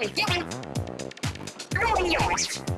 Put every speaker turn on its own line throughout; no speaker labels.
Oxygen is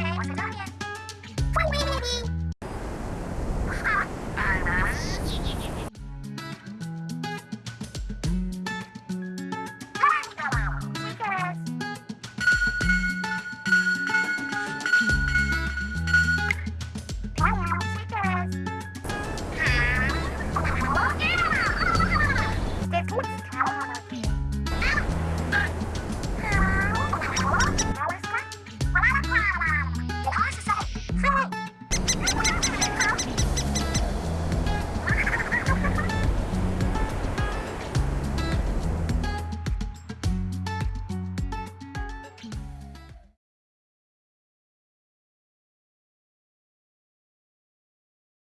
我在那边